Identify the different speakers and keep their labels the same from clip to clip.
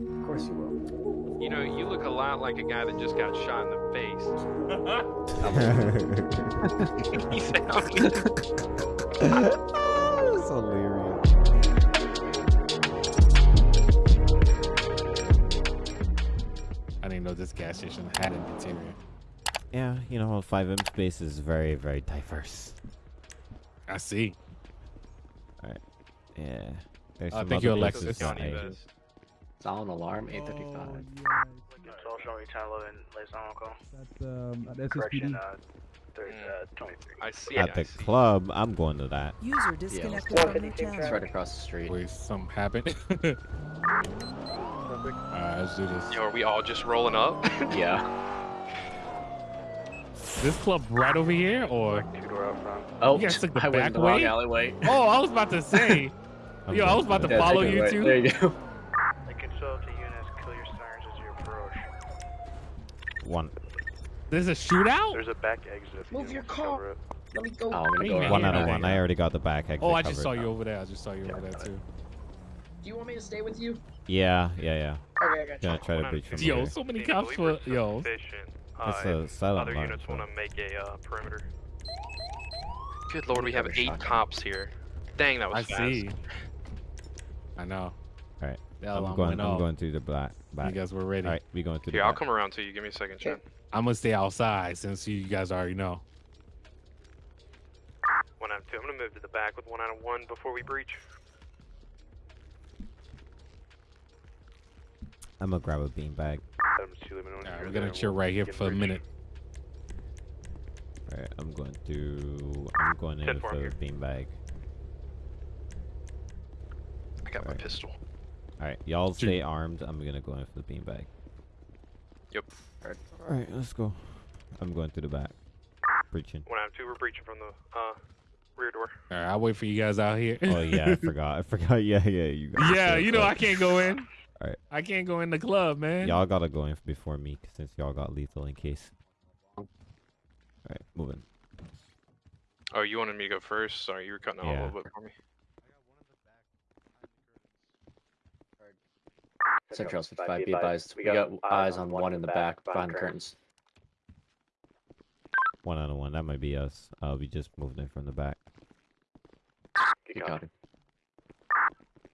Speaker 1: Of course you will.
Speaker 2: You know, you look a lot like a guy that just got shot in the face. he said,
Speaker 3: That's hilarious.
Speaker 4: I didn't know this gas station had an interior.
Speaker 3: Yeah, you know, 5M space is very, very diverse.
Speaker 4: I see. All right.
Speaker 3: Yeah. There's
Speaker 4: I
Speaker 3: some
Speaker 4: think
Speaker 3: other
Speaker 4: your
Speaker 3: places
Speaker 4: Lexus
Speaker 3: that I-
Speaker 2: best.
Speaker 5: Sound alarm 835.
Speaker 6: So showing 1011 liaison on call.
Speaker 7: That's um, at
Speaker 6: Correction,
Speaker 7: SSPD.
Speaker 6: uh, uh, 23.
Speaker 2: I see.
Speaker 3: At
Speaker 2: I
Speaker 3: the
Speaker 2: see.
Speaker 3: club, I'm going to that.
Speaker 8: User disconnected from your
Speaker 5: It's right across the street.
Speaker 4: Wait, something happened. Alright, let's do this.
Speaker 2: Yo, are we all just rolling up?
Speaker 5: Yeah.
Speaker 4: This club right over here, or?
Speaker 6: Two door out front.
Speaker 5: Oh,
Speaker 4: You guys took the
Speaker 5: I went in
Speaker 4: back
Speaker 5: the wrong
Speaker 4: way?
Speaker 5: alleyway.
Speaker 4: Oh, I was about to say.
Speaker 3: I'm
Speaker 4: Yo, I was about to follow you
Speaker 5: right-
Speaker 4: too.
Speaker 5: There you go.
Speaker 6: Lincoln 12 to units, clear your sirens as you approach.
Speaker 3: One.
Speaker 4: There's a shootout?
Speaker 6: There's a back exit. if you
Speaker 1: Move your car. Let me go.
Speaker 5: Oh, I'm gonna go
Speaker 3: One out of one. I already got the back exit
Speaker 4: Oh, I just
Speaker 3: covered
Speaker 4: saw you over there. I just saw you over there too.
Speaker 1: Do you want me to stay with you?
Speaker 3: Yeah, yeah, yeah.
Speaker 1: Okay, I got you.
Speaker 3: Gonna try to breach from
Speaker 4: Yo,
Speaker 3: here.
Speaker 4: so many cops for yo.
Speaker 3: That's
Speaker 2: Uh,
Speaker 3: a
Speaker 2: if
Speaker 3: silent
Speaker 2: Other
Speaker 3: alarm,
Speaker 2: units want to make a uh, perimeter. Good lord, we have eight cops here. Dang, that was
Speaker 4: I
Speaker 2: fast.
Speaker 4: see. I know.
Speaker 3: Alright.
Speaker 4: The
Speaker 3: I'm
Speaker 4: alarm
Speaker 3: going.
Speaker 4: went
Speaker 3: I'm going to the black.
Speaker 4: You
Speaker 3: Back.
Speaker 4: guys were ready.
Speaker 3: Alright, we going to the
Speaker 2: Here, I'll come around to you. Give me a second, Chad.
Speaker 4: I'm gonna stay outside since you guys already know.
Speaker 2: One out of two. I'm gonna move to the back with one out of one before we breach.
Speaker 3: I'm gonna grab a beanbag.
Speaker 6: Adams 2, let me know when
Speaker 4: Alright, we're gonna chill right here
Speaker 6: begin
Speaker 4: for a minute.
Speaker 3: Alright, I'm going to. I'm going in
Speaker 2: Ten
Speaker 3: for
Speaker 2: four, I'm
Speaker 3: the beanbag.
Speaker 2: I got my
Speaker 3: Alright.
Speaker 2: pistol.
Speaker 3: Alright, y'all stay armed. I'm gonna go in for the beanbag.
Speaker 2: Yep.
Speaker 3: Alright, let's go. I'm going to the back. Breaching.
Speaker 2: One out of two. We're breaching from the uh, rear door.
Speaker 4: Alright, I'll wait for you guys out here.
Speaker 3: Oh yeah, I forgot. I forgot. Yeah, yeah. You. guys
Speaker 4: yeah, you know I can't go in.
Speaker 3: Alright.
Speaker 4: I can't go in the club, man.
Speaker 3: Y'all gotta go in before me since y'all got lethal in case. Alright, moving.
Speaker 2: Oh, you wanted me to go first? Sorry, you were cutting out a little bit for me.
Speaker 5: Central 55, be advised. We got eyes on one in the back behind the curtains.
Speaker 3: One out of one. That might be us. Uh, we just moved in from the back.
Speaker 5: You got it.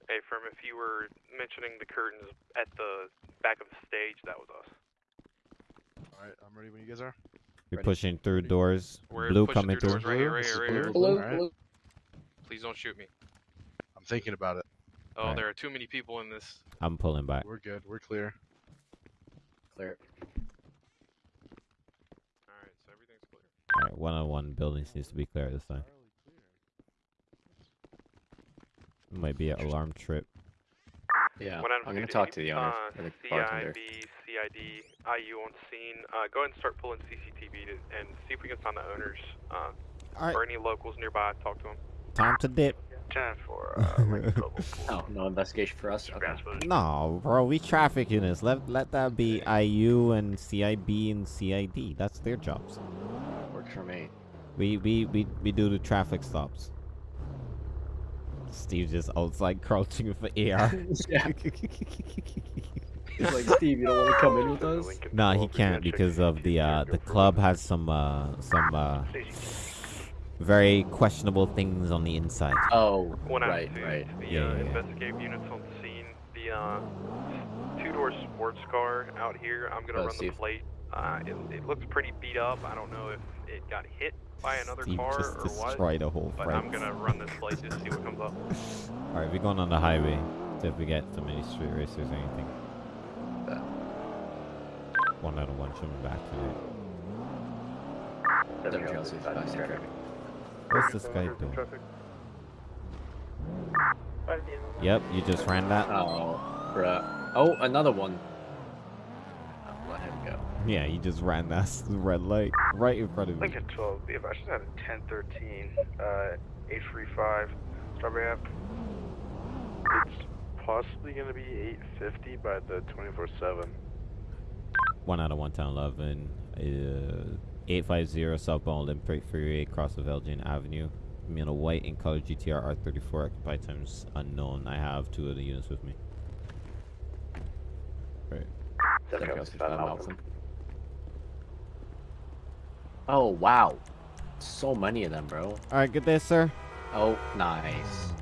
Speaker 2: Hey, Firm, if you were mentioning the curtains at the back of the stage, that was us.
Speaker 9: Alright, I'm ready when you guys are.
Speaker 3: We're
Speaker 5: Ready.
Speaker 3: pushing through doors.
Speaker 2: We're
Speaker 3: Blue coming
Speaker 2: through
Speaker 3: through.
Speaker 2: doors right here,
Speaker 9: Blue,
Speaker 2: right
Speaker 9: this
Speaker 2: right here.
Speaker 9: blue.
Speaker 1: Blue, blue.
Speaker 2: Please don't shoot me.
Speaker 9: I'm thinking about it.
Speaker 2: Oh,
Speaker 3: Alright.
Speaker 2: there are too many people in this.
Speaker 3: I'm pulling back.
Speaker 9: We're good. We're clear.
Speaker 5: Clear.
Speaker 2: Alright, so everything's clear.
Speaker 3: Alright, one on one buildings needs to be clear this time. It might be an alarm trip.
Speaker 5: Yeah,
Speaker 2: One
Speaker 5: I'm gonna talk to the owner
Speaker 2: uh,
Speaker 5: the bartender.
Speaker 2: CIB, CID, IU on scene. Uh, go ahead and start pulling CCTV to, and see if we can find the owners uh,
Speaker 3: Alright,
Speaker 2: or any locals nearby. Talk to them.
Speaker 3: time to dip.
Speaker 6: 10 for uh, Lincoln 12
Speaker 5: Oh, no investigation for us? Okay.
Speaker 3: No, bro, we traffic units. Let let that be IU and CIB and CID. That's their jobs.
Speaker 5: Works for me.
Speaker 3: We we we, we do the traffic stops. Steve just outside crouching for AR.
Speaker 5: yeah. He's like, Steve, you don't want to come in with us?
Speaker 6: No,
Speaker 3: nah, he can't because of the uh the club has some uh some uh very questionable things on the inside.
Speaker 5: Oh,
Speaker 2: One out
Speaker 5: right,
Speaker 2: of two.
Speaker 5: right.
Speaker 2: The
Speaker 3: Yeah,
Speaker 2: uh,
Speaker 3: yeah, yeah.
Speaker 2: investigative units on scene. The uh, two-door sports car out here. I'm gonna
Speaker 5: Oh,
Speaker 2: run the
Speaker 5: Steve.
Speaker 2: plate. Uh, it, it looks pretty beat up. I don't know if it got hit by another
Speaker 3: Steve
Speaker 2: car
Speaker 3: just
Speaker 2: or what.
Speaker 3: destroyed a whole
Speaker 2: But
Speaker 3: front.
Speaker 2: I'm gonna run this plate to see what comes up.
Speaker 3: Alright, we're going on the highway. See if we get some any street racers or anything.
Speaker 5: Yeah.
Speaker 3: One out of one should be back today.
Speaker 5: Central 55, stay traffic.
Speaker 3: What's this guy doing? Yep, you just ran that.
Speaker 5: Oh, bruh. Oh, another one. I'll let him go.
Speaker 3: Yeah, you just ran that red light right in front of me.
Speaker 6: Lincoln 12, be advised, just had a 1013, uh, 835, Strawberry Ave. It's possibly going to be 850 by the 24 7.
Speaker 3: One out of one town eleven. Uh, eight five zero southbound Olympic Freeway across of Elgin Avenue. Me on a white in color GTR R thirty four occupied times unknown. I have two of the units with me. Right.
Speaker 5: 765 Malcolm. Oh wow, so many of them, bro.
Speaker 3: All right, good day, sir.
Speaker 5: Oh, nice.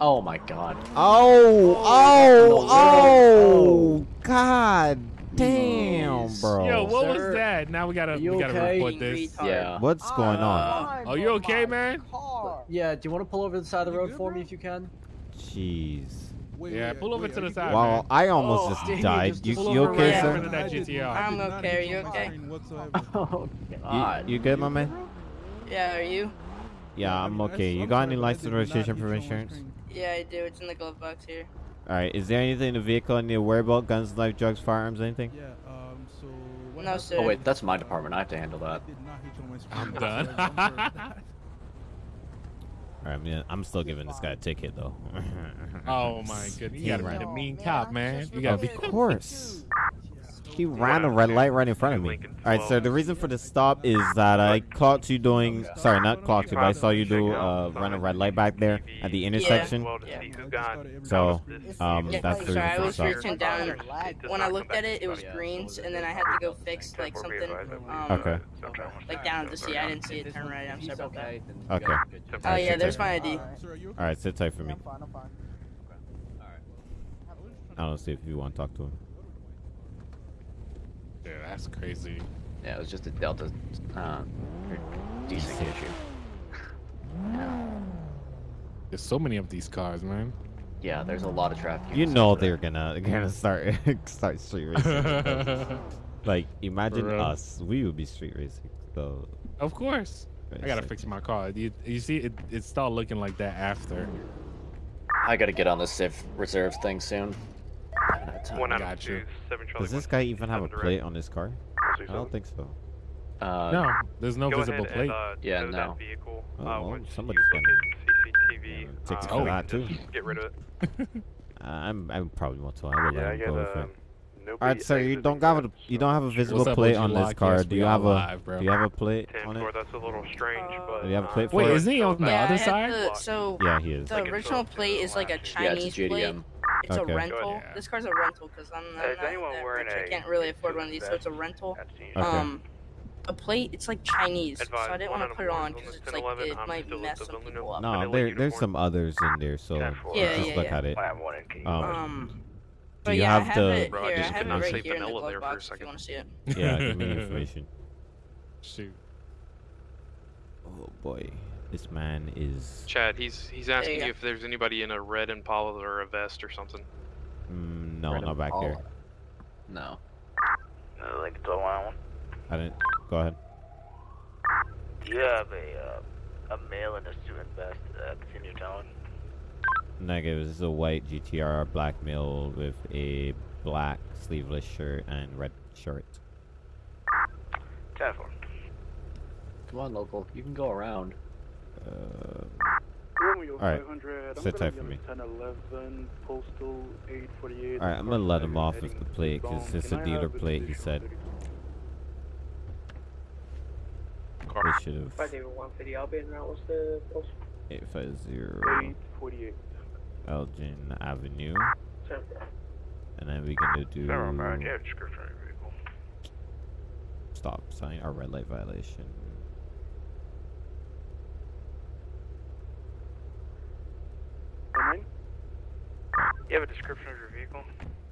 Speaker 5: Oh my god.
Speaker 3: Oh, oh,
Speaker 5: oh,
Speaker 3: oh, oh, God damn, bro.
Speaker 4: Yo, what was that? Now we gotta we gotta
Speaker 5: okay?
Speaker 4: report this.
Speaker 5: Yeah.
Speaker 3: What's going on?
Speaker 4: Oh, you okay, man?
Speaker 5: Yeah, do you want to pull over to the side of the road for me if you can?
Speaker 3: Jeez.
Speaker 4: Yeah, pull over to the side,
Speaker 3: Wow,
Speaker 4: man.
Speaker 3: I almost
Speaker 5: Oh,
Speaker 3: just
Speaker 5: dang,
Speaker 3: died.
Speaker 5: just
Speaker 3: You,
Speaker 5: pull
Speaker 3: you okay,
Speaker 5: right
Speaker 3: sir?
Speaker 4: after that GTR.
Speaker 7: I'm okay. Are you okay?
Speaker 5: Oh god.
Speaker 3: You, you good, my man?
Speaker 7: Yeah, are you?
Speaker 3: Yeah, I'm okay. You got any license registration for insurance?
Speaker 7: Yeah, I do. It's in the glove box here.
Speaker 3: All right. Is there anything in the vehicle I need to worry about? Guns, knife, drugs, firearms, anything?
Speaker 8: Yeah, um, so
Speaker 7: No, sir.
Speaker 5: Oh wait, that's my department. I have to handle that.
Speaker 8: I did not hit you on my
Speaker 4: I'm done.
Speaker 8: I'm sorry about that.
Speaker 3: All right, I mean, I'm still giving this guy a ticket though.
Speaker 4: Oh my goodness, you gotta be the mean cop, man. You gotta be.
Speaker 3: course. He ran a red light right in front of me. All right, sir. The reason for the stop is that I caught you doing. Sorry, not caught you, but I saw you do uh, run a red light back there at the intersection.
Speaker 7: Yeah.
Speaker 2: see who got
Speaker 3: So, um,
Speaker 7: Yeah,
Speaker 3: that's the
Speaker 7: I
Speaker 3: reason for the
Speaker 7: was
Speaker 3: stop.
Speaker 7: reaching down. When I looked at it, it was greens, and then I had to go fix like something. Um,
Speaker 3: Okay.
Speaker 7: Like down to see. I didn't see it turn right. I'm sorry about that.
Speaker 3: Okay.
Speaker 7: Oh yeah, there's my ID.
Speaker 8: Sir, are you okay?
Speaker 3: All right, sit tight for me.
Speaker 8: I'm fine, I'm fine.
Speaker 3: I don't see if you want to talk to him.
Speaker 4: Yeah, that's crazy.
Speaker 5: Yeah, it was just a Delta uh, decent issue. Yeah.
Speaker 4: There's so many of these cars, man.
Speaker 5: Yeah, there's a lot of traffic.
Speaker 3: You know
Speaker 5: center.
Speaker 3: they're gonna gonna start start street racing. like imagine us, we would be street racing. So
Speaker 4: of course. I gotta fix my car. You, you see, it, it started looking like that after.
Speaker 5: I gotta get on the Civ reserves thing soon. I time.
Speaker 2: One out of
Speaker 4: Got
Speaker 2: two,
Speaker 4: you.
Speaker 2: seven Charlie
Speaker 3: Does this
Speaker 2: one,
Speaker 3: guy even have a plate on his car? I don't think so.
Speaker 5: Uh,
Speaker 4: No, there's no visible plate.
Speaker 2: And, uh,
Speaker 5: Yeah, no.
Speaker 2: That vehicle.
Speaker 3: Oh,
Speaker 2: uh,
Speaker 3: well,
Speaker 2: once
Speaker 3: somebody's gonna-
Speaker 2: CCTV.
Speaker 3: Yeah, tickets
Speaker 2: uh,
Speaker 3: for that, too.
Speaker 2: Get rid of it.
Speaker 3: I'm I'm probably want to. I will
Speaker 6: Yeah,
Speaker 3: let
Speaker 6: I
Speaker 3: him go with
Speaker 6: um,
Speaker 3: it.
Speaker 6: nobody
Speaker 3: All right, sir. You don't have a you don't have a visible plate on this
Speaker 4: Lock?
Speaker 3: car. Do you have a do you have a plate on it?
Speaker 2: That's a little strange,
Speaker 7: Uh,
Speaker 2: but
Speaker 3: Do you have a
Speaker 2: uh,
Speaker 3: plate for
Speaker 4: Wait, isn't he on the other side?
Speaker 7: to- so
Speaker 3: Yeah, he is.
Speaker 7: the original plate is like a
Speaker 5: Yeah, it's a
Speaker 7: Chinese plate.
Speaker 5: JDM.
Speaker 7: It's
Speaker 3: Okay.
Speaker 7: a rental.
Speaker 4: Yeah.
Speaker 7: This car's a rental because I'm, I'm
Speaker 6: Is
Speaker 7: not
Speaker 6: anyone
Speaker 7: that
Speaker 6: wearing
Speaker 7: rich. I
Speaker 6: a
Speaker 7: can't really afford one of these, so it's a rental.
Speaker 3: Okay.
Speaker 7: Um, a plate, it's like Chinese, so I didn't want to put it on
Speaker 2: on
Speaker 7: because it's like
Speaker 2: 1011,
Speaker 7: it
Speaker 2: I'm
Speaker 7: might
Speaker 2: still
Speaker 7: mess
Speaker 2: at the
Speaker 7: some
Speaker 2: Luna
Speaker 7: people up.
Speaker 3: No,
Speaker 2: Vanilla
Speaker 3: there there's some others in there, so
Speaker 6: Ten four.
Speaker 7: Yeah,
Speaker 3: just
Speaker 7: yeah,
Speaker 3: look
Speaker 7: yeah.
Speaker 3: at it.
Speaker 6: I have one.
Speaker 3: Um,
Speaker 7: Um,
Speaker 3: Do you
Speaker 7: yeah,
Speaker 3: have
Speaker 7: I have
Speaker 3: the-
Speaker 7: it here. I have it right here in the
Speaker 2: vanilla
Speaker 7: glove
Speaker 2: there for a
Speaker 7: box if you want to see it.
Speaker 3: Yeah, give me information.
Speaker 4: Shoot.
Speaker 3: Oh boy, this man is.
Speaker 2: Chad, he's he's asking
Speaker 7: you
Speaker 2: you if there's anybody in a red Impala or a vest or something.
Speaker 3: Mm, no,
Speaker 5: Right
Speaker 3: not back here.
Speaker 5: No.
Speaker 6: Uh, like the one.
Speaker 3: I didn't. Go ahead.
Speaker 6: Do you have a uh, a male in a student vest that's in your town?
Speaker 3: Negative. This is a white GTR black male with a black sleeveless shirt and red shirt.
Speaker 6: Ten four.
Speaker 5: Come on, local. You can go around.
Speaker 3: Uh,
Speaker 6: Romeo
Speaker 3: Alright,
Speaker 6: 500.
Speaker 3: Sit tight for
Speaker 6: on
Speaker 3: me.
Speaker 6: 1011, postal
Speaker 3: all right, I'm gonna let him off
Speaker 6: Heading
Speaker 3: with the plate because it's
Speaker 6: Can
Speaker 3: a
Speaker 6: I
Speaker 3: dealer plate. He said
Speaker 6: video?
Speaker 3: they should have.
Speaker 1: 150, I'll be in route. What's the post?
Speaker 3: Eight five zero
Speaker 6: 848.
Speaker 3: Elgin Avenue, and then we're gonna do
Speaker 6: Never mind. Yeah, description vehicle.
Speaker 3: stop sign or red light violation.
Speaker 6: You have a description of your vehicle?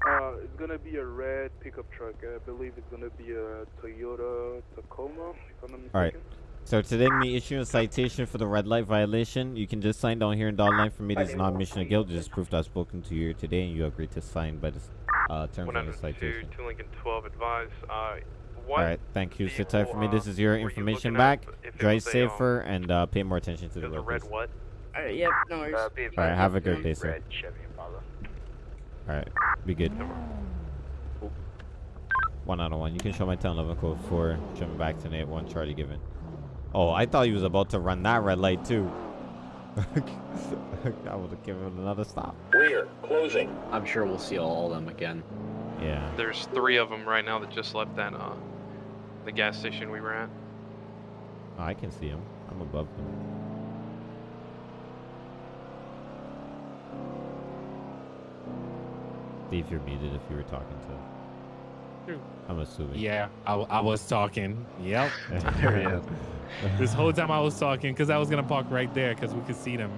Speaker 6: Uh, it's gonna be a red pickup truck. I believe it's gonna be a Toyota Tacoma, if I'm not mistaken.
Speaker 3: All right. So today, me issue a citation for the red light violation. You can just sign down here in dotted line for me. This is not a mission of guilt. Just proof that I've spoken to you today, and you agreed to sign by the uh, terms of the
Speaker 2: out two,
Speaker 3: citation.
Speaker 2: two Lincoln 12 advise. Uh, what
Speaker 3: All right. Thank you. Sit tight for me. This is your
Speaker 2: uh, were you
Speaker 3: information back.
Speaker 2: at? If it
Speaker 3: Drive
Speaker 2: was um,
Speaker 3: safer and uh, pay more attention to
Speaker 2: It
Speaker 3: the
Speaker 2: was a
Speaker 3: road.
Speaker 2: red what?
Speaker 7: Alright, yep, no worries.
Speaker 6: Uh,
Speaker 3: All right. Have a good day, sir.
Speaker 6: Red Chevy Impala.
Speaker 3: All right. Be good. One out of one. You can show my 1011 code 4. Jumping back to Nate 1 Charlie given. Oh, I thought he was about to run that red light too. I would have given him another stop.
Speaker 10: Rear, closing.
Speaker 5: I'm sure we'll see all of them again.
Speaker 3: Yeah.
Speaker 2: There's three of them right now that just left that uh, the gas station we were at.
Speaker 3: Oh, I can see them. I'm above him. Steve, you're muted if you were talking to.
Speaker 4: True.
Speaker 3: I'm assuming.
Speaker 4: Yeah, I, I was talking. Yep.
Speaker 5: There he is.
Speaker 4: this whole time I was talking because I was gonna park right there because we could see them.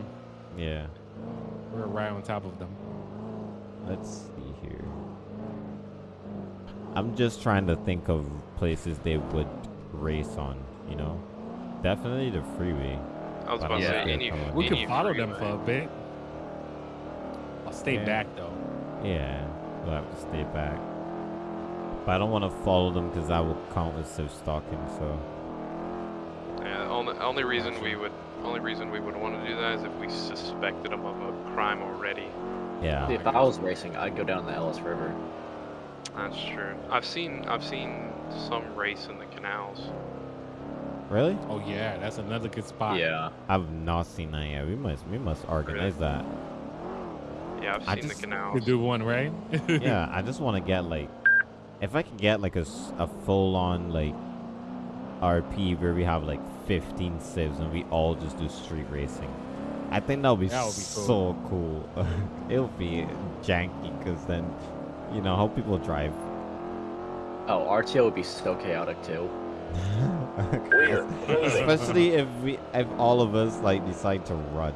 Speaker 3: Yeah.
Speaker 4: We're right on top of them.
Speaker 3: Let's see here. I'm just trying to think of places they would race on. You know, definitely the freeway.
Speaker 2: I was about to say any.
Speaker 3: someone-
Speaker 4: We
Speaker 2: any
Speaker 4: could follow them for a bit. I'll stay
Speaker 3: Yeah.
Speaker 4: back though.
Speaker 3: Yeah, we'll have to stay back. But I don't want to follow them because that will count as safe stalking. So
Speaker 2: Yeah, only only reason we would only reason we would want to do that is if we suspected them of a crime already.
Speaker 3: yeah,
Speaker 5: If I was racing, I'd go down the Ellis River.
Speaker 2: That's true. I've seen I've seen some race in the canals.
Speaker 3: really,
Speaker 4: Oh yeah, that's another good spot.
Speaker 5: Yeah.
Speaker 3: I've not seen that yet. We must we must organize that.
Speaker 2: Yeah, I've
Speaker 3: I
Speaker 2: seen
Speaker 3: just-
Speaker 2: the
Speaker 4: To
Speaker 2: canals.
Speaker 4: do one, right?
Speaker 3: yeah, I just want to get like, if I could get like a, a full on like RP where we have like 15 civs and we all just do street racing. I think that would be,
Speaker 4: That would be
Speaker 3: so cool. It'll be janky because then, you know, how people drive.
Speaker 5: Oh, RTO would be so chaotic too.
Speaker 3: Especially if we, if all of us like decide to run.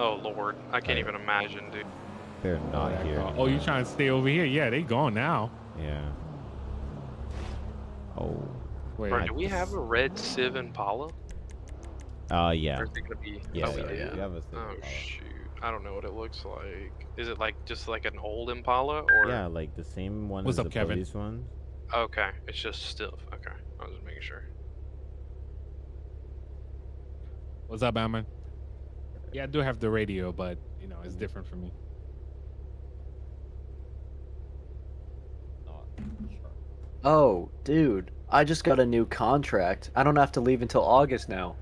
Speaker 2: Oh lord, I can't even imagine, dude.
Speaker 3: They're not
Speaker 4: Yeah,
Speaker 3: here.
Speaker 4: Oh, you
Speaker 3: anymore.
Speaker 4: trying to stay over here? Yeah, they gone now.
Speaker 3: Yeah. Oh.
Speaker 4: Wait,
Speaker 2: Bro, do we have a red Civ Impala?
Speaker 3: Uh, yeah.
Speaker 2: Or is it gonna be?
Speaker 3: Yeah,
Speaker 2: oh,
Speaker 3: yeah,
Speaker 5: yeah.
Speaker 3: Have a
Speaker 2: Oh
Speaker 3: Impala.
Speaker 2: shoot, I don't know what it looks like. Is it like just like an old Impala or?
Speaker 3: Yeah, like the same one
Speaker 4: What's
Speaker 3: as
Speaker 4: up,
Speaker 3: the
Speaker 4: Kevin?
Speaker 3: police one.
Speaker 2: Okay, it's just still okay. I was just making sure.
Speaker 4: What's up, Batman? Yeah, I do have the radio, but you know it's different for me.
Speaker 5: Oh, dude. I just got a new contract. I don't have to leave until August now.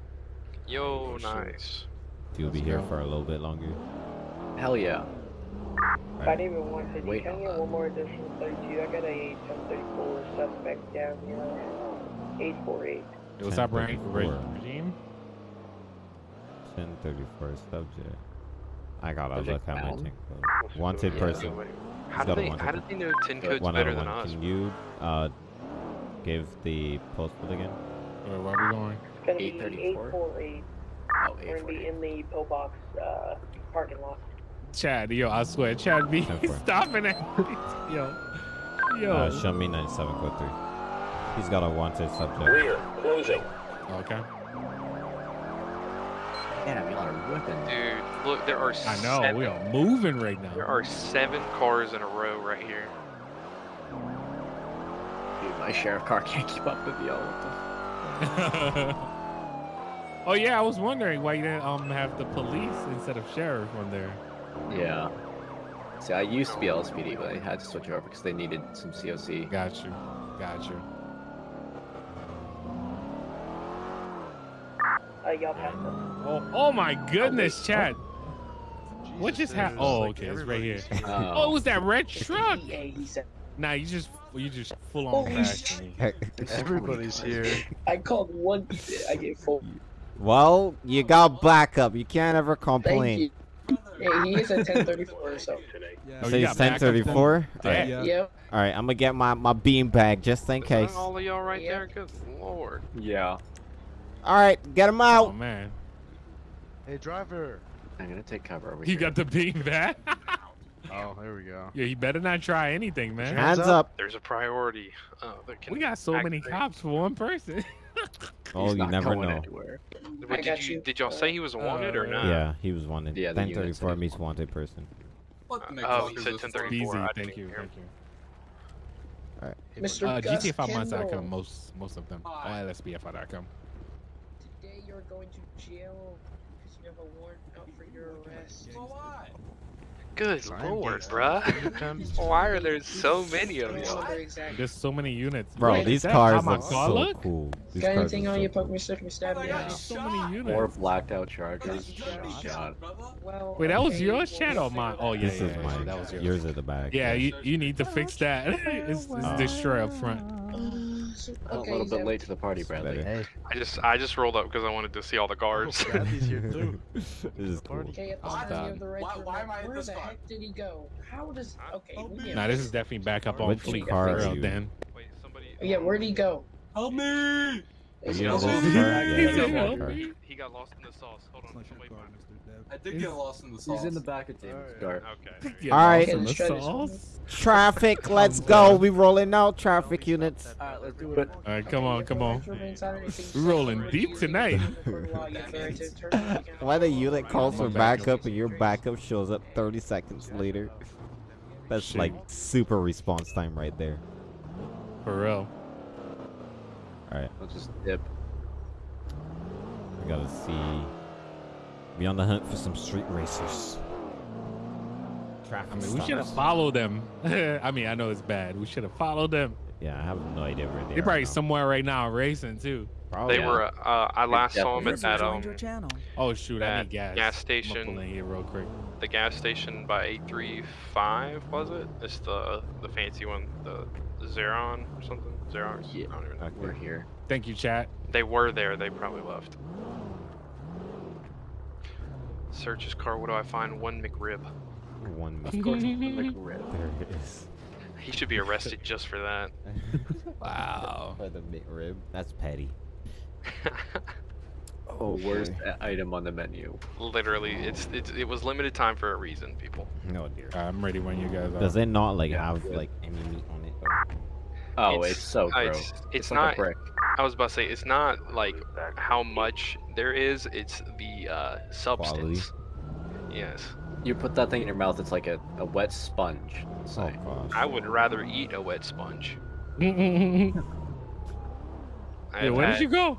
Speaker 2: Yo, oh,
Speaker 4: shit.
Speaker 2: nice.
Speaker 3: You'll be here for a little bit longer.
Speaker 5: Hell yeah.
Speaker 1: Five eight one fifty.
Speaker 5: Wait
Speaker 1: Can I
Speaker 5: on
Speaker 1: get
Speaker 5: that.
Speaker 1: one more additional thirty-two? I got a ten thirty-four suspect down here. Eight four eight.
Speaker 4: Yo, What's up, Rank?
Speaker 3: 1034.
Speaker 4: Regime?
Speaker 3: 1034 subject. I gotta
Speaker 5: Subject
Speaker 3: look at my
Speaker 5: down?
Speaker 3: ten code. Wanted
Speaker 5: Yeah.
Speaker 3: person.
Speaker 2: How do
Speaker 3: a
Speaker 2: they?
Speaker 3: one
Speaker 2: How
Speaker 3: to-
Speaker 2: did they know ten codes
Speaker 3: One out
Speaker 2: better
Speaker 3: of
Speaker 2: than
Speaker 3: one.
Speaker 2: us?
Speaker 3: Can you uh give the postcode again?
Speaker 4: Wait, where are we going?
Speaker 1: It's gonna be eight
Speaker 5: 834?
Speaker 1: four eight.
Speaker 5: Oh,
Speaker 1: We're gonna be in the pillbox uh, parking lot.
Speaker 4: Chad, yo, I swear, Chad be stopping it. yo, yo.
Speaker 3: Uh, show me 97 code 3. He's got a wanted subject.
Speaker 4: okay.
Speaker 5: Damn, y'all are whipping.
Speaker 2: Dude, look, there are.
Speaker 4: I know
Speaker 2: Seven,
Speaker 4: we are moving right now.
Speaker 2: There are seven cars in a row right here.
Speaker 5: Dude, my sheriff car can't keep up with y'all.
Speaker 4: Oh yeah, I was wondering why you didn't um have the police instead of sheriff on there.
Speaker 5: Yeah. See, I used to be LSPD, but I had to switch over because they needed some COC.
Speaker 4: Got you, got you.
Speaker 1: Uh, y'all passed us.
Speaker 4: Oh, oh my goodness, Chad. What just happened? Oh,
Speaker 9: like,
Speaker 4: okay, it's right here.
Speaker 9: everybody's
Speaker 4: Oh, it was that red truck.
Speaker 1: Yeah, he said.
Speaker 4: Nah, you just you just full on
Speaker 1: Holy
Speaker 4: bashed.
Speaker 9: Everybody's here.
Speaker 1: I called one. I get full.
Speaker 3: well, you got backup. You can't ever
Speaker 1: Thank
Speaker 3: complain.
Speaker 1: you. Hey, he is at ten thirty-four. So.
Speaker 8: Yeah.
Speaker 4: Oh,
Speaker 3: So
Speaker 4: you
Speaker 3: he's
Speaker 4: got backup
Speaker 3: 1034?
Speaker 4: then?
Speaker 3: Alright,
Speaker 8: Yeah.
Speaker 1: Yep.
Speaker 3: alright, I'm gonna get my, my bean bag just in
Speaker 2: Is
Speaker 3: case.
Speaker 2: all of y'all right
Speaker 1: Yeah.
Speaker 2: there? Good lord.
Speaker 5: Yeah.
Speaker 3: Alright, get him out.
Speaker 4: Oh man,
Speaker 9: Hey, driver.
Speaker 5: I'm gonna take cover over
Speaker 4: he
Speaker 5: here.
Speaker 4: got the bean back.
Speaker 9: Oh, there we go.
Speaker 4: yeah, he better not try anything, man.
Speaker 3: Hands
Speaker 9: Hands
Speaker 3: up.
Speaker 2: There's a priority. Uh, can
Speaker 4: We got so many cops for one person.
Speaker 3: Oh,
Speaker 5: He's
Speaker 3: you
Speaker 5: not
Speaker 3: never
Speaker 5: going
Speaker 3: know.
Speaker 5: anywhere.
Speaker 2: What, did you,
Speaker 1: you.
Speaker 2: did y'all say he was wanted or
Speaker 4: Uh,
Speaker 2: not?
Speaker 3: Yeah, he was wanted.
Speaker 5: Yeah,
Speaker 3: 1034
Speaker 5: said
Speaker 3: means
Speaker 5: he's
Speaker 3: wanted person.
Speaker 2: Oh, you said 1034.
Speaker 4: Easy, thank you,
Speaker 2: hear.
Speaker 4: thank you.
Speaker 9: Hey,
Speaker 1: Mr.
Speaker 9: buddy.
Speaker 4: Uh,
Speaker 1: Gus
Speaker 4: GTA 5 months, I come most most of them. Oh, LSBFI.com.
Speaker 1: Today going to jail because you have a warrant out for your arrest.
Speaker 2: Good
Speaker 9: Sign
Speaker 2: lord, bruh. Why are there so many of
Speaker 1: Don't
Speaker 2: y'all?
Speaker 1: remember exactly.
Speaker 4: There's so many units.
Speaker 3: Bro,
Speaker 4: Wait,
Speaker 3: these cars look so
Speaker 4: look?
Speaker 3: cool. These
Speaker 1: Got anything on
Speaker 3: so
Speaker 1: you?
Speaker 3: cool.
Speaker 1: Poke me, stick me, stab me.
Speaker 4: There's so many units.
Speaker 5: More blacked out chargers.
Speaker 1: Shot.
Speaker 5: God.
Speaker 1: Well,
Speaker 4: Wait, that was
Speaker 1: okay,
Speaker 4: yours,
Speaker 1: well,
Speaker 4: Chad, or mine? Oh yeah,
Speaker 3: This
Speaker 4: yeah,
Speaker 3: is
Speaker 4: yeah,
Speaker 3: mine.
Speaker 4: that was yours.
Speaker 3: Yours are the back.
Speaker 4: Yeah, you, you need to fix that. it's, it's
Speaker 3: Oh.
Speaker 4: destroy up front.
Speaker 5: A little bit late to the party, Bradley.
Speaker 9: Hey,
Speaker 2: I just I just rolled up because I wanted to see all the oh, guards.
Speaker 9: Bradley's here too.
Speaker 3: this is cool.
Speaker 10: Okay, if
Speaker 4: I'm
Speaker 10: I the right
Speaker 11: Why- why am I at
Speaker 10: Where
Speaker 11: this
Speaker 10: the
Speaker 11: car?
Speaker 10: heck did he go? How does? Okay. we get
Speaker 4: Nah, this
Speaker 10: this.
Speaker 4: is definitely back up on
Speaker 3: Which
Speaker 4: fleet.
Speaker 3: car
Speaker 4: For
Speaker 3: are
Speaker 4: real,
Speaker 3: you?
Speaker 4: Dan.
Speaker 2: Wait, somebody.
Speaker 10: Yeah, where'd he go?
Speaker 11: Help me!
Speaker 3: Are
Speaker 10: Is
Speaker 3: you
Speaker 10: he
Speaker 3: in
Speaker 10: still
Speaker 3: this
Speaker 10: here?
Speaker 3: car? Yeah,
Speaker 4: He
Speaker 3: he's
Speaker 4: said
Speaker 3: in that
Speaker 4: help
Speaker 3: car.
Speaker 4: me.
Speaker 2: He got lost in the sauce. Hold on,
Speaker 8: It's not
Speaker 2: somebody
Speaker 8: your car,
Speaker 2: find him.
Speaker 8: Mr. Dev.
Speaker 11: I did get lost in the sauce.
Speaker 5: He's in the back of Damon's
Speaker 9: Alright.
Speaker 5: car.
Speaker 2: Okay.
Speaker 4: Yeah,
Speaker 3: All right.
Speaker 4: in the
Speaker 10: Let's try this
Speaker 4: sauce.
Speaker 3: Traffic, let's go. We rolling out traffic units.
Speaker 5: Alright, let's do it.
Speaker 4: All right, come on, come on.
Speaker 10: We're
Speaker 4: We're rolling deep tonight.
Speaker 3: Why the unit calls for backup and your backup shows up 30 seconds later? That's
Speaker 4: Shit.
Speaker 3: like super response time right there.
Speaker 4: For real.
Speaker 3: All right,
Speaker 5: Let's just dip.
Speaker 3: we gotta see. Be on the hunt for some street racers. Traffic
Speaker 4: I mean, we should have followed them. I mean, I know it's bad. We should have followed them.
Speaker 3: Yeah, I have no idea where they
Speaker 4: They're probably
Speaker 3: now.
Speaker 4: somewhere right now racing too.
Speaker 3: Probably.
Speaker 2: They were. Uh, I last saw them at
Speaker 11: User
Speaker 2: that
Speaker 11: joined
Speaker 2: um.
Speaker 4: Oh shoot, I need gas.
Speaker 2: gas
Speaker 4: I'm
Speaker 2: station.
Speaker 4: gonna pull in here real quick.
Speaker 2: the gas station by 835 was it? It's the the fancy one, the, the Zeron or something. Zeron.
Speaker 5: Yeah.
Speaker 2: I don't even know.
Speaker 3: Okay.
Speaker 5: We're here.
Speaker 4: Thank you, chat.
Speaker 2: They were there. They probably left. Search his car. What do I find? One McRib.
Speaker 3: One
Speaker 5: Of
Speaker 3: minute.
Speaker 5: course, like.
Speaker 3: There it is.
Speaker 2: He should be arrested just for that.
Speaker 4: Wow.
Speaker 3: For the McRib. That's petty.
Speaker 5: Oh, worst a- item on the menu.
Speaker 2: Literally, it's, it's it was limited time for a reason, people.
Speaker 3: No dear.
Speaker 4: I'm ready when you guys are.
Speaker 3: Does it not like
Speaker 5: Yeah,
Speaker 3: have
Speaker 5: good.
Speaker 3: like any meat on it? Or?
Speaker 5: Oh,
Speaker 2: It's-
Speaker 5: it's, so gross.
Speaker 2: it's- it's
Speaker 5: like
Speaker 2: not-
Speaker 5: a brick.
Speaker 2: I was about to say it's not like how much there is. It's the uh, substance. Yes,
Speaker 5: You put that thing in your mouth, it's like a, a wet sponge. It's
Speaker 3: Oh gosh.
Speaker 2: I would rather eat a wet sponge.
Speaker 4: yeah,
Speaker 2: I've
Speaker 4: where did you go?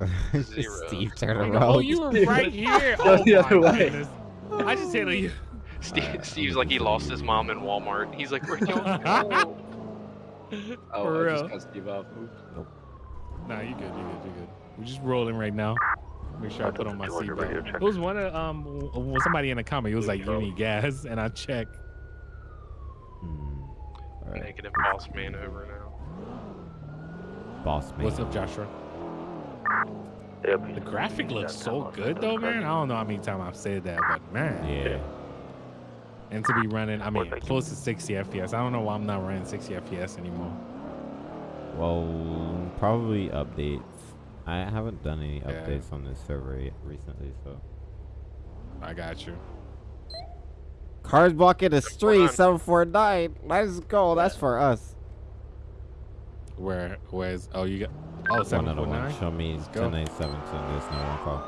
Speaker 2: Zero.
Speaker 3: Steve, turn
Speaker 4: Oh, you were right here. Oh
Speaker 5: the other way.
Speaker 4: goodness. I just said you.
Speaker 2: Steve, Steve's like he lost his mom in Walmart. He's like, where'd y'all go?
Speaker 5: oh,
Speaker 4: For
Speaker 5: I just
Speaker 4: real.
Speaker 5: cut Steve off.
Speaker 4: Nah, you good, you good, you good. We're just rolling right now. Make sure I put on my seatbelt. It was one of um w- w- somebody in the comment. It was like you need gas, and I checked.
Speaker 3: Hmm. All right.
Speaker 2: Negative boss man over now.
Speaker 3: Boss man.
Speaker 4: What's up, Joshua? The graphic looks so good though, man. I don't know how many times I've said that, but man.
Speaker 3: Yeah.
Speaker 4: And to be running, I mean, close to 60 FPS. I don't know why I'm not running 60 FPS anymore.
Speaker 3: Well, probably updates. I haven't done any
Speaker 4: Yeah.
Speaker 3: updates on this server yet recently, so.
Speaker 4: I got you.
Speaker 3: Cars blocking the street, 749. Let's go. That's for us.
Speaker 4: Where? Where's? Oh, you got. Oh,
Speaker 3: One out of one.
Speaker 4: 749.
Speaker 3: Show me
Speaker 4: Let's go.
Speaker 3: 1097 to this no one call.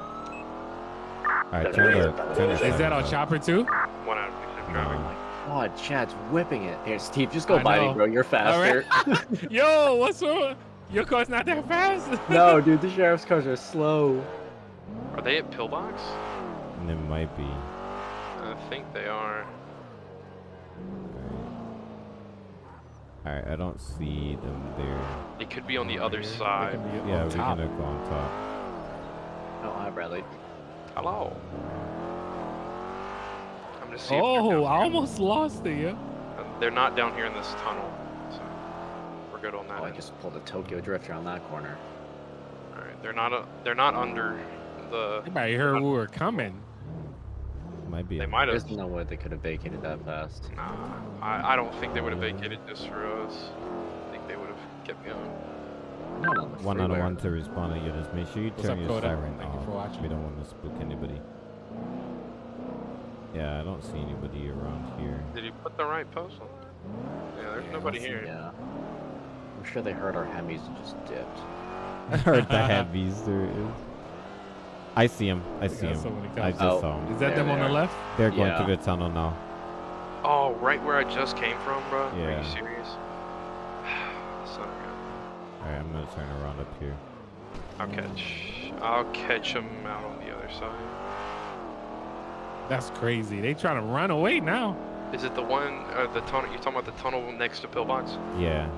Speaker 3: Alright, turn the, turn the
Speaker 4: Is that
Speaker 3: siren
Speaker 4: our chopper too?
Speaker 2: One out of six driving.
Speaker 3: No.
Speaker 5: God, Chad's whipping it. Here, Steve, just go
Speaker 4: I
Speaker 5: by
Speaker 4: know.
Speaker 5: me, bro. You're faster.
Speaker 4: Yo, what's up? Your car's not that fast.
Speaker 5: no, dude, the sheriff's cars are slow.
Speaker 2: Are they at Pillbox?
Speaker 3: It might be.
Speaker 2: I think they are.
Speaker 3: Alright, I don't see them there.
Speaker 2: They could be on the other side.
Speaker 3: Yeah, we're
Speaker 4: top.
Speaker 3: gonna go on top.
Speaker 5: Oh, hi, Bradley.
Speaker 2: Hello. I'm gonna see.
Speaker 4: Oh,
Speaker 2: down
Speaker 4: I almost lost it, yeah.
Speaker 2: Uh, They're not down here in this tunnel, so we're good on that.
Speaker 5: Oh, I just pulled a Tokyo Drifter on that corner.
Speaker 2: All right, they're not. Uh, they're not under the.
Speaker 4: Everybody heard we were coming.
Speaker 3: Might be.
Speaker 2: They might have.
Speaker 5: There's no way they could have vacated that fast.
Speaker 2: Nah, I, I don't think they would have vacated this for us. I think they would have kept going.
Speaker 5: Not on the
Speaker 3: One out of one to respond to units. Make sure you
Speaker 4: What's
Speaker 3: turn
Speaker 4: up,
Speaker 3: your
Speaker 4: Coda?
Speaker 3: siren
Speaker 4: Thank you
Speaker 3: off.
Speaker 4: for watching.
Speaker 3: We don't want to spook anybody. Yeah, I don't see anybody around here.
Speaker 2: Did he put the right post on? Yeah, there's
Speaker 4: Yeah,
Speaker 2: nobody here.
Speaker 5: Yeah. I'm sure they heard our Hemis and just dipped.
Speaker 3: I heard the heavies there is. I see him. I see
Speaker 4: got
Speaker 3: him. I just
Speaker 5: Oh.
Speaker 3: saw him.
Speaker 4: Is that
Speaker 5: There
Speaker 4: them
Speaker 5: they
Speaker 4: on the left?
Speaker 3: They're going
Speaker 5: Yeah.
Speaker 3: through the tunnel now.
Speaker 2: Oh, right where I just came from, bro. Are you serious? Son of a.
Speaker 3: Alright, I'm gonna turn around up here.
Speaker 2: I'll catch. I'll catch them out on the other side.
Speaker 4: That's crazy. They trying to run away now.
Speaker 2: Is it the one? Uh, the tunnel? You're talking about the tunnel next to Pillbox?
Speaker 3: Yeah.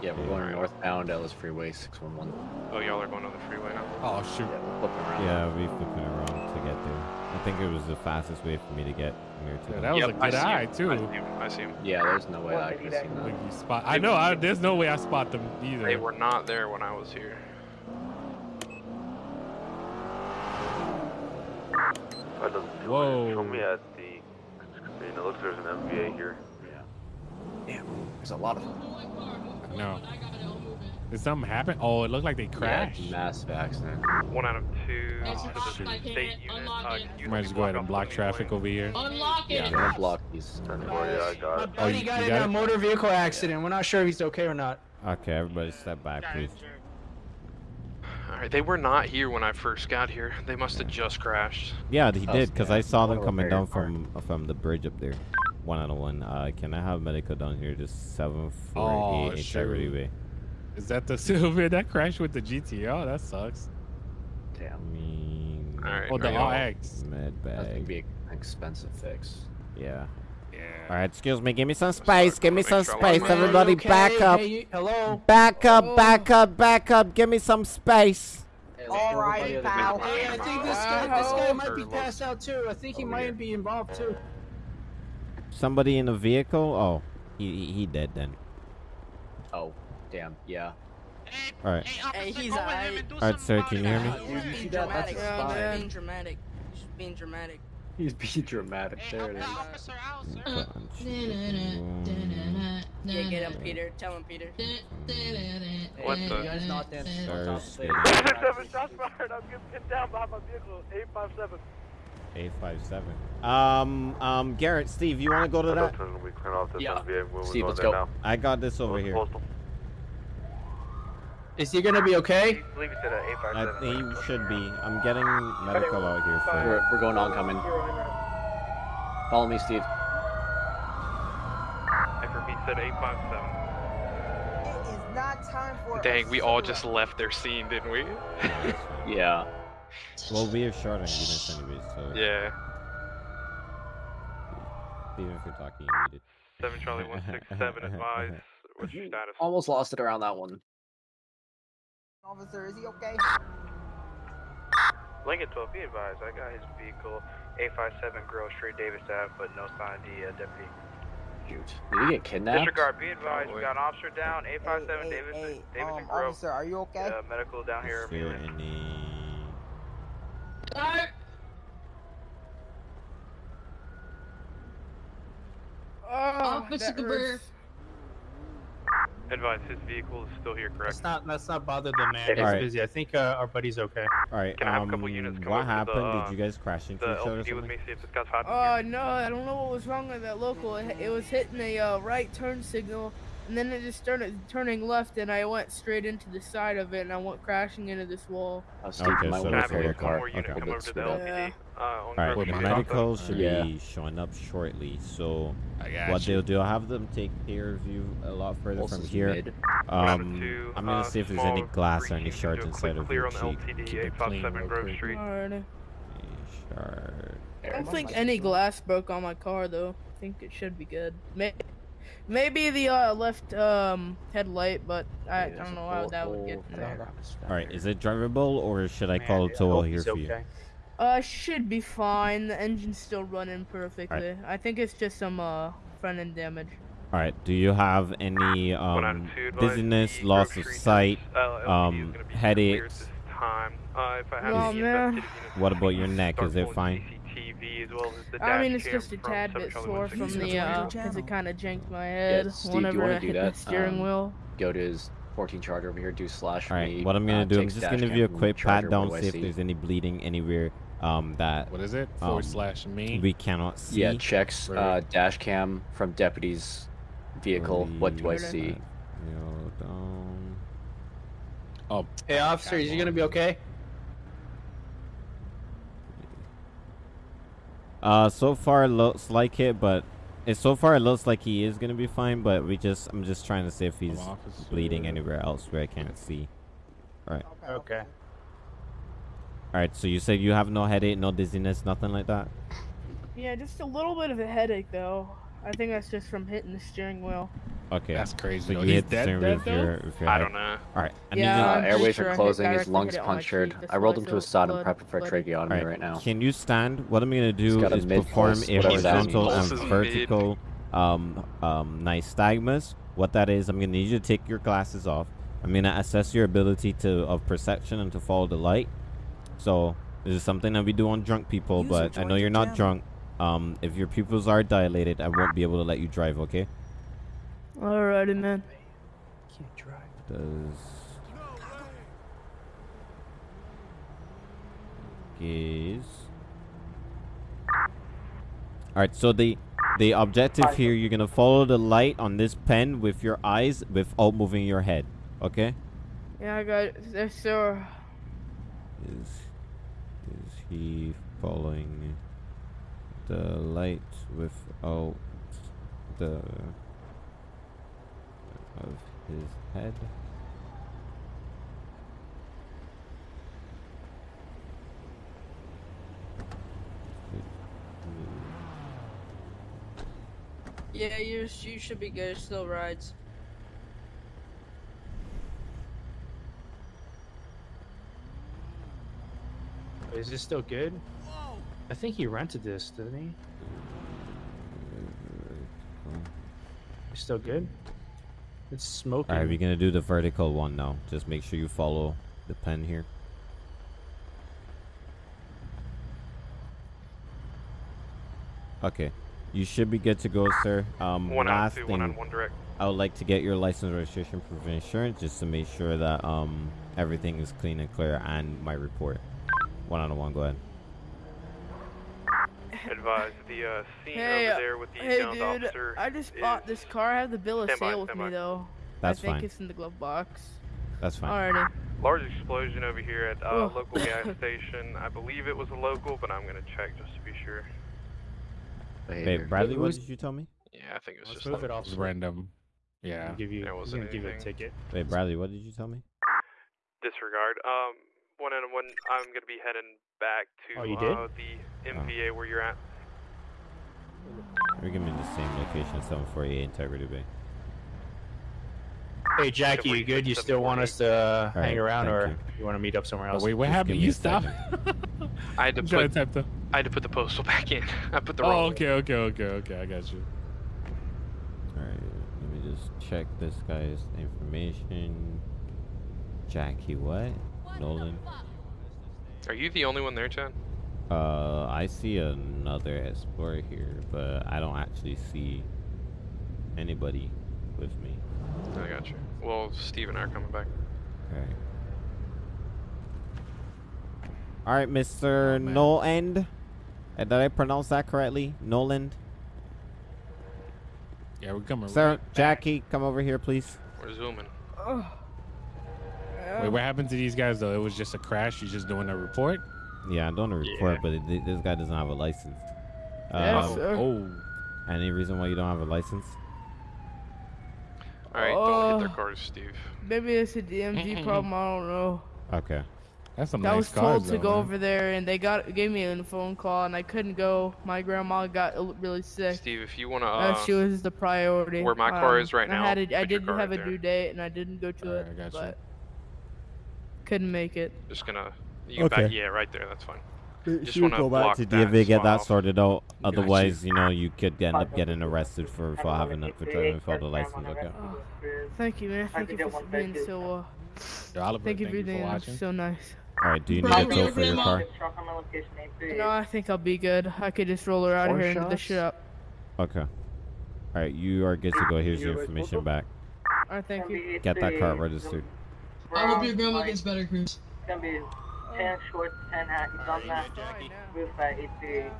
Speaker 5: Yeah, we're going northbound Ellis Freeway 611.
Speaker 2: Oh, y'all are going on the freeway now.
Speaker 4: Oh shoot.
Speaker 5: Yeah, we're flipping around.
Speaker 3: Yeah, we flipping around to get there. I think it was the fastest way for me to get near to
Speaker 4: Yeah, that was
Speaker 2: Yep,
Speaker 4: a
Speaker 2: I
Speaker 4: good
Speaker 2: see him.
Speaker 4: eye
Speaker 2: I
Speaker 4: too.
Speaker 2: see him. I see him.
Speaker 5: Yeah, there's no way
Speaker 1: What
Speaker 5: I could
Speaker 1: do?
Speaker 5: see
Speaker 4: Like
Speaker 5: that.
Speaker 4: spot. I know. I, there's no way I spot them either.
Speaker 2: They were not there when I was here.
Speaker 11: That doesn't do
Speaker 4: Whoa.
Speaker 11: it. Show me at the. I mean, it looks like there's an MVA here.
Speaker 5: Yeah. Damn, there's a lot of them.
Speaker 4: No. Did something happen? Oh, it looked like they crashed.
Speaker 5: Yeah, massive accident.
Speaker 2: One out of two
Speaker 12: That's
Speaker 2: to the
Speaker 12: fine, I
Speaker 2: state
Speaker 12: can't
Speaker 2: unit.
Speaker 12: unlock
Speaker 2: Uh,
Speaker 12: it.
Speaker 4: Might just go ahead and block traffic
Speaker 2: way.
Speaker 4: over here.
Speaker 12: Unlock
Speaker 5: Yeah,
Speaker 12: it.
Speaker 5: I'm gonna block these.
Speaker 11: Oh yeah, I got
Speaker 13: My
Speaker 11: it.
Speaker 13: buddy
Speaker 4: you-
Speaker 13: got
Speaker 4: you
Speaker 13: in
Speaker 4: got
Speaker 13: a motor vehicle accident. We're not sure if he's okay or not.
Speaker 3: Okay, everybody step back, please.
Speaker 2: Alright, they were not here when I first got here. They must have just crashed.
Speaker 3: Yeah, he
Speaker 5: Oh,
Speaker 3: did, because
Speaker 5: yeah.
Speaker 3: I saw them coming down from from the bridge up there. One out of one. Uh, can I have medical down here? Just seven four
Speaker 4: Oh,
Speaker 3: eight
Speaker 4: sure.
Speaker 3: Integrity Way.
Speaker 4: Is that the Silver that crashed with the GTO? That sucks.
Speaker 3: I
Speaker 5: Damn,
Speaker 3: mean,
Speaker 2: Alright,
Speaker 4: Oh, the
Speaker 2: are y'all-
Speaker 4: RX.
Speaker 3: med bag.
Speaker 5: that's gonna be an expensive fix.
Speaker 3: Yeah.
Speaker 4: Yeah.
Speaker 3: All right, excuse me. Give me some space. Give me some space.
Speaker 2: on-
Speaker 3: Everybody,
Speaker 13: Okay,
Speaker 3: back up.
Speaker 13: hey, you- hello.
Speaker 3: Back up. Back up. Back up. Give me some space.
Speaker 10: All right, pal.
Speaker 13: Hey, I think this guy, this guy might be passed out too. I think he
Speaker 5: Over
Speaker 13: might
Speaker 5: here.
Speaker 13: be involved too.
Speaker 3: Somebody in the vehicle? Oh, he he, he dead then.
Speaker 5: Oh, damn. Yeah.
Speaker 3: All right.
Speaker 7: Hey, he's alright.
Speaker 3: All right, sir. Can you hear me?
Speaker 7: He's just being dramatic. He's being dramatic. Being dramatic.
Speaker 5: He's being dramatic. There it is.
Speaker 7: Yeah, get him, Peter. Tell him, Peter.
Speaker 2: What the?
Speaker 3: Thursday.
Speaker 6: Seven shots fired. I'm getting pinned down behind my vehicle. Eight five seven.
Speaker 3: Eight five seven. Um um Garrett, Steve, you want to go to that?
Speaker 11: We clean off this
Speaker 5: Yeah.
Speaker 11: MVA.
Speaker 5: Steve, let's go.
Speaker 11: now.
Speaker 3: I got this over here.
Speaker 11: postal?
Speaker 13: Is he gonna be okay?
Speaker 6: I believe he said uh, eight five
Speaker 3: I
Speaker 6: seven.
Speaker 3: think he should be. I'm getting medical out here for.
Speaker 5: We're, we're going oncoming. Follow me, Steve.
Speaker 2: FRB said 857.
Speaker 10: It is not time for.
Speaker 2: Dang, we all just left their scene, didn't we?
Speaker 5: Yeah.
Speaker 3: Well, we have short on units anyways, so
Speaker 2: yeah.
Speaker 3: even if we're talking, you need it.
Speaker 2: 7 Charlie 167 advise. What's your status?
Speaker 5: Almost lost it around that one.
Speaker 10: Officer, is he okay?
Speaker 6: Lincoln 12, be advised. I got his vehicle 857 Grove Street, Davis Ave, but no sign of the uh, deputy.
Speaker 5: Shoot. Did he get kidnapped?
Speaker 6: Disregard, be advised. We got an officer down, 857
Speaker 10: Hey, hey,
Speaker 6: Davis,
Speaker 10: hey,
Speaker 6: Davidson
Speaker 10: um,
Speaker 6: Grove.
Speaker 10: officer, are you okay?
Speaker 6: Uh, medical down here.
Speaker 3: Is there any?
Speaker 12: Alright.
Speaker 1: Oh,
Speaker 12: Officer
Speaker 1: that
Speaker 12: Cabrera.
Speaker 1: Hurts.
Speaker 2: Advise his vehicle is still here, correct?
Speaker 13: Let's not let's not bother the man. He's
Speaker 3: Alright.
Speaker 13: busy. I think uh, our buddy's okay.
Speaker 3: All right.
Speaker 2: Can I have a
Speaker 3: um,
Speaker 2: couple units come
Speaker 3: what
Speaker 2: over to the,
Speaker 3: happened?
Speaker 2: uh,
Speaker 3: Did you guys crash into
Speaker 2: The
Speaker 3: each other or
Speaker 2: LPD with me, see if this guy's hot.
Speaker 1: Oh no, I don't know what was wrong with that local. It, it was hitting a uh, right turn signal, and then it just started turning left, and I went straight into the side of it, and I went crashing into this wall.
Speaker 5: Oh, Steve,
Speaker 3: Okay, so
Speaker 5: want
Speaker 2: Can I
Speaker 5: to
Speaker 3: that's
Speaker 2: have
Speaker 5: pull your car.
Speaker 3: Okay.
Speaker 2: come over to the
Speaker 5: Yeah.
Speaker 2: LPD? Uh, on
Speaker 3: All right.
Speaker 2: Grove
Speaker 3: The
Speaker 2: Street,
Speaker 3: medicals should
Speaker 5: Yeah.
Speaker 3: be showing up shortly. So what
Speaker 4: you.
Speaker 3: they'll do, I'll have them take care of you a lot further
Speaker 5: Pulse
Speaker 3: from here.
Speaker 5: mid.
Speaker 2: One out of
Speaker 3: Um,
Speaker 2: two,
Speaker 3: I'm gonna
Speaker 2: uh,
Speaker 3: see if there's any glass or any shards inside of
Speaker 2: clear
Speaker 3: your
Speaker 2: on
Speaker 3: cheek.
Speaker 2: LTD,
Speaker 4: Keep it clean
Speaker 2: Grove. Street.
Speaker 1: Alright.
Speaker 3: Shard.
Speaker 1: I don't think any glass broke on my car though. I think it should be good. May- Maybe the uh, left um, headlight, but I, I don't know how that would get there.
Speaker 3: All right. Is it drivable or should I call
Speaker 13: Man,
Speaker 3: a
Speaker 13: I
Speaker 3: tow
Speaker 13: hope
Speaker 3: here
Speaker 13: he's
Speaker 3: for you?
Speaker 13: Okay.
Speaker 1: Uh, should be fine. The engine's still running perfectly. I think it's just some uh front end damage.
Speaker 3: All right. Do you have any um
Speaker 2: of two, advise
Speaker 3: dizziness, loss of sight,
Speaker 2: uh,
Speaker 3: um,
Speaker 2: gonna be cleared
Speaker 3: headaches?
Speaker 2: time. Uh, if I have
Speaker 1: Oh, man.
Speaker 2: investigative
Speaker 3: What about your neck? Is it fine?
Speaker 2: As well as the
Speaker 1: I mean, it's just a tad bit
Speaker 2: Charlie
Speaker 1: sore from the uh, because it kind of janked my head
Speaker 5: Yeah,
Speaker 1: head
Speaker 5: Steve, do you
Speaker 1: whenever
Speaker 5: want
Speaker 1: I
Speaker 5: to do
Speaker 1: hit
Speaker 5: that?
Speaker 1: the steering
Speaker 5: Um,
Speaker 1: wheel.
Speaker 5: Go to his 14 charger over here. Do slash for
Speaker 3: All right.
Speaker 5: me.
Speaker 3: What I'm gonna
Speaker 5: uh,
Speaker 3: do, I'm just gonna give you a quick pat down,
Speaker 5: what
Speaker 3: see if there's any bleeding anywhere um that
Speaker 4: What is it?
Speaker 3: um,
Speaker 4: Forward slash me.
Speaker 3: we cannot see.
Speaker 5: Yeah, checks
Speaker 4: Right.
Speaker 5: uh, dash cam from deputy's vehicle. What do I see?
Speaker 4: Oh,
Speaker 13: Hey, officer, is he gonna be okay?
Speaker 3: Uh, so far it looks like it, but it so far it looks like he is gonna be fine. But we just, I'm just trying to see if he's bleeding anywhere else where I can't see. All right.
Speaker 13: Okay.
Speaker 3: All right. So you said you have no headache, no dizziness, nothing like that.
Speaker 1: Yeah, just a little bit of a headache though. I think that's just from hitting the steering wheel.
Speaker 3: Okay.
Speaker 4: That's crazy,
Speaker 3: So you
Speaker 4: He's
Speaker 3: hit the
Speaker 4: dead,
Speaker 3: steering wheel
Speaker 4: dead,
Speaker 3: if you're,
Speaker 4: though?
Speaker 3: if you're
Speaker 2: I don't know.
Speaker 3: All right. I
Speaker 1: Yeah,
Speaker 3: need
Speaker 5: Uh, airways
Speaker 1: sure
Speaker 5: are closing. His lungs
Speaker 1: hit it on my
Speaker 5: punctured. I rolled him to a
Speaker 1: feel
Speaker 5: side and
Speaker 1: blood
Speaker 5: prepping for a tracheotomy
Speaker 3: Alright,
Speaker 5: right now.
Speaker 3: Can you stand? What I'm gonna do is perform a horizontal and vertical um um nystagmus. What that is, I'm gonna need you to take your glasses off. I'm gonna assess your ability to of perception and to follow the light. So this is something that we do on drunk people,
Speaker 10: User
Speaker 3: but I know you're not
Speaker 10: channel.
Speaker 3: drunk. Um, if your pupils are dilated, I won't be able to let you drive. Okay?
Speaker 1: Alrighty, man.
Speaker 10: Can't drive.
Speaker 3: Does gaze. Alright, so the the objective here, you're gonna follow the light on this pen with your eyes without moving your head. Okay?
Speaker 1: Yeah, I got it. Yes, sir.
Speaker 3: Is is he following the light without the of his head?
Speaker 7: Yeah, you you should be good. Still rides.
Speaker 13: Is this still good? I think he rented this, didn't he? It's still good. It's smoking.
Speaker 3: Alright, we're gonna do the vertical one now. Just make sure you follow the pen here. Okay. You should be good to go, sir. Um,
Speaker 2: One on
Speaker 3: last
Speaker 2: two,
Speaker 3: thing,
Speaker 2: one on one direct.
Speaker 3: I would like to get your license, registration, proof of insurance, just to make sure that um everything is clean and clear, and my report. One on one, go ahead.
Speaker 2: Advise the uh, scene
Speaker 1: Hey,
Speaker 2: over there with the
Speaker 1: hey, dude.
Speaker 2: officer.
Speaker 1: I just bought this car. I have the bill of
Speaker 2: Stand by,
Speaker 1: sale with
Speaker 2: stand
Speaker 1: me
Speaker 2: by.
Speaker 1: though.
Speaker 3: That's fine.
Speaker 1: I think
Speaker 3: fine.
Speaker 1: it's in the glove box.
Speaker 3: That's fine.
Speaker 1: Alrighty.
Speaker 2: Large explosion over here at uh,
Speaker 1: Oh.
Speaker 2: local gas station. I believe it was a local, but I'm gonna check just to be sure.
Speaker 3: Hey, Bradley, what did you tell me?
Speaker 2: Yeah, I think it was
Speaker 13: Let's
Speaker 2: just
Speaker 13: move it off.
Speaker 4: Random. Yeah.
Speaker 13: I'll give you.
Speaker 2: There wasn't
Speaker 13: gonna give you a ticket.
Speaker 3: Wait, Bradley, what did you tell me?
Speaker 2: disregard. Um, one and one. I'm gonna be heading back to
Speaker 13: Oh, you did?
Speaker 2: uh, the MVA where you're at.
Speaker 3: We're giving me the same location, 748 Integrity Way.
Speaker 13: Hey Jackie, you good? You still want us to uh,
Speaker 3: All right,
Speaker 13: hang around, or
Speaker 3: you.
Speaker 13: you want to meet up somewhere
Speaker 4: Oh,
Speaker 13: else?
Speaker 4: wait, what
Speaker 3: Just
Speaker 4: happened? You
Speaker 3: a
Speaker 4: stopped?
Speaker 2: I had to put.
Speaker 4: to type the.
Speaker 2: I had to put the postal back in. I put the
Speaker 4: Oh,
Speaker 2: wrong.
Speaker 4: okay, okay, okay, okay. I got you.
Speaker 3: Alright, let me just check this guy's information. Jackie, what? Nolan?
Speaker 2: Are you the only one there, Chad?
Speaker 3: Uh, I see another Explorer here, but I don't actually see anybody with me.
Speaker 2: I got you. Well, Steve and I are coming back.
Speaker 3: Okay. Alright, Mr. Noland. Uh, Did I pronounce that correctly? Noland?
Speaker 4: Yeah, we're coming.
Speaker 3: Sir,
Speaker 4: right back.
Speaker 3: Jackie, come over here, please.
Speaker 2: We're zooming.
Speaker 1: Oh.
Speaker 4: Wait, what happened to these guys though? It was just a crash. You're just doing a report.
Speaker 3: Yeah, I'm doing a report, but it, this guy doesn't have a license.
Speaker 1: Yes,
Speaker 3: Um,
Speaker 1: sir.
Speaker 4: Oh,
Speaker 3: Any reason why you don't have a license?
Speaker 2: All right, don't hit their
Speaker 1: Oh.
Speaker 2: cars, Steve.
Speaker 1: Maybe it's a DMV problem. I don't know.
Speaker 3: Okay.
Speaker 4: that's some
Speaker 1: I
Speaker 4: nice
Speaker 1: was
Speaker 4: cars,
Speaker 1: told to
Speaker 4: though,
Speaker 1: go
Speaker 4: man.
Speaker 1: over there, and they got gave me a phone call, and I couldn't go. My grandma got really sick.
Speaker 2: Steve, if you wanna, uh,
Speaker 1: Uh, she was the priority.
Speaker 2: where my car
Speaker 1: Um,
Speaker 2: is right now,
Speaker 1: I had a, I didn't have
Speaker 2: right
Speaker 1: a
Speaker 2: there.
Speaker 1: due date, and I didn't go to
Speaker 4: Alright,
Speaker 1: it,
Speaker 4: I got you.
Speaker 1: But couldn't make it.
Speaker 2: just gonna. You
Speaker 3: Okay.
Speaker 2: back, yeah, right there. That's fine. Just
Speaker 3: Should
Speaker 2: wanna
Speaker 3: go back
Speaker 2: block
Speaker 3: to
Speaker 2: that
Speaker 3: DMV, get that sorted out. Otherwise, you know, you could end up getting arrested for, for having a for driving without a license. Okay.
Speaker 1: Oh, thank you, man. Thank you for being so. Uh,
Speaker 4: Yo, Oliver,
Speaker 1: thank you for
Speaker 4: for
Speaker 1: being
Speaker 4: watching.
Speaker 1: so nice.
Speaker 3: All right. Do you need a tow for your car?
Speaker 1: No, I think I'll be good. I could just roll her out of
Speaker 5: Four
Speaker 1: here into the
Speaker 5: shots?
Speaker 1: shop.
Speaker 3: Okay. All right. You are good to go. Here's your information back.
Speaker 1: Alright, thank you.
Speaker 3: Get that car registered.
Speaker 12: I hope your grandma gets better, Cruz.
Speaker 10: It's gonna be 10 short, 10 high. It's on that roof at 838.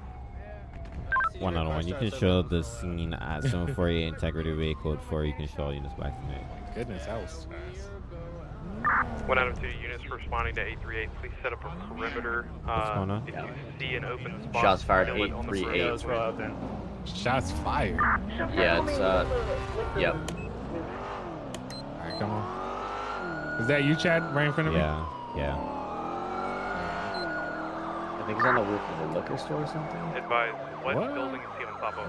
Speaker 3: One on one. You can show the scene at 748 Integrity Way Code 4. You can show units back to me.
Speaker 4: Goodness, that was fast.
Speaker 2: One out of two units responding to 838. Please set up a perimeter.
Speaker 3: What's
Speaker 2: Uh,
Speaker 3: going on?
Speaker 2: If you see an open spot,
Speaker 5: Shots fired,
Speaker 2: fill it on the
Speaker 5: 838.
Speaker 2: perimeter.
Speaker 13: Let's roll out there.
Speaker 4: Shots fired.
Speaker 5: Yeah, it's uh, yep.
Speaker 4: All right, come on. Is that you, Chad, right in front of me?
Speaker 3: Yeah. Yeah.
Speaker 5: I think he's on the roof of the liquor store or something.
Speaker 2: Advise, what,
Speaker 4: What?
Speaker 2: building is he on top of?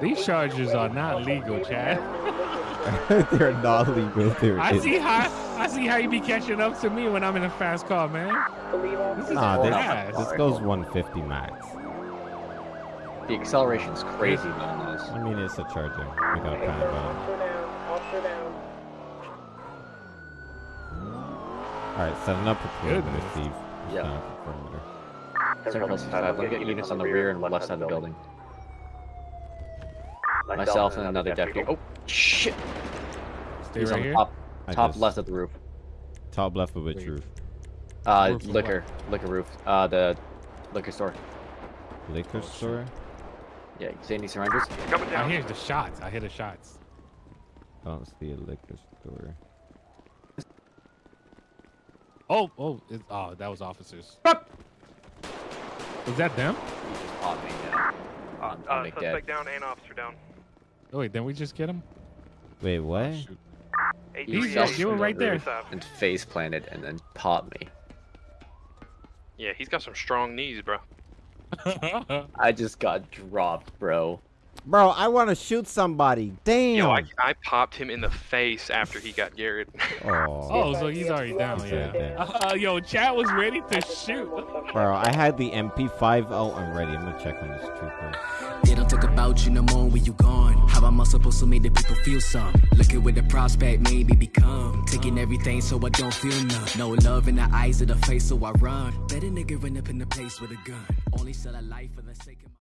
Speaker 4: These charges are not legal, Chad.
Speaker 3: They're not legal. They're
Speaker 4: I see how I see how you be catching up to me when I'm in a fast car, man. This is
Speaker 3: Nah,
Speaker 4: fast.
Speaker 3: this, this goes 150 max.
Speaker 5: The acceleration's crazy on this.
Speaker 3: I mean, it's a charger. We got kind of All right, setting up a perimeter, Steve.
Speaker 5: Yeah.
Speaker 3: Setting up a perimeter.
Speaker 5: Central 65, let me get units on the rear and left side of the building. Myself and another deputy. Oh, shit!
Speaker 4: Stay
Speaker 5: He's
Speaker 4: right
Speaker 5: on
Speaker 4: here.
Speaker 5: top,
Speaker 3: I
Speaker 5: top
Speaker 3: just-
Speaker 5: left of the roof.
Speaker 3: Top left of which
Speaker 4: Wait.
Speaker 3: roof?
Speaker 5: Uh,
Speaker 4: Roof of
Speaker 5: liquor, liquor roof. Uh, the liquor store.
Speaker 3: Liquor store?
Speaker 5: Yeah, you see any surrenders?
Speaker 2: Coming
Speaker 4: I
Speaker 2: down.
Speaker 4: hear the shots. I hear the shots.
Speaker 3: I don't see a liquor store.
Speaker 4: Oh, oh, it's, oh, that was officers. Was that them?
Speaker 5: You just popped me down. On,
Speaker 2: Uh,
Speaker 5: on me dead.
Speaker 2: suspect down and officer down.
Speaker 4: Oh, wait, didn't we just get him?
Speaker 3: Wait, what?
Speaker 4: Shoot.
Speaker 5: He
Speaker 4: He's
Speaker 5: fell
Speaker 4: just- you were
Speaker 5: the
Speaker 4: right there.
Speaker 5: And face planted and then popped me.
Speaker 2: Yeah, he's got some strong knees, bro.
Speaker 5: I just got dropped, bro.
Speaker 3: Bro, I want to shoot somebody. Damn.
Speaker 2: Yo, I, I popped him in the face after he got Garrett.
Speaker 3: oh.
Speaker 4: oh, so he's already down,
Speaker 3: He's
Speaker 4: yeah.
Speaker 3: already down.
Speaker 4: Uh, yo, Chad was ready to shoot.
Speaker 3: Bro, I had the MP5 I'm ready. I'm gonna check on this trooper.
Speaker 14: They don't talk about you no more when you gone. How am I supposed to make the people feel some? Looking with the prospect, maybe become. Taking everything so I don't feel none. No love in the eyes of the face, so I run. Better nigga run up in the place with a gun. Only sell a life for the sake of.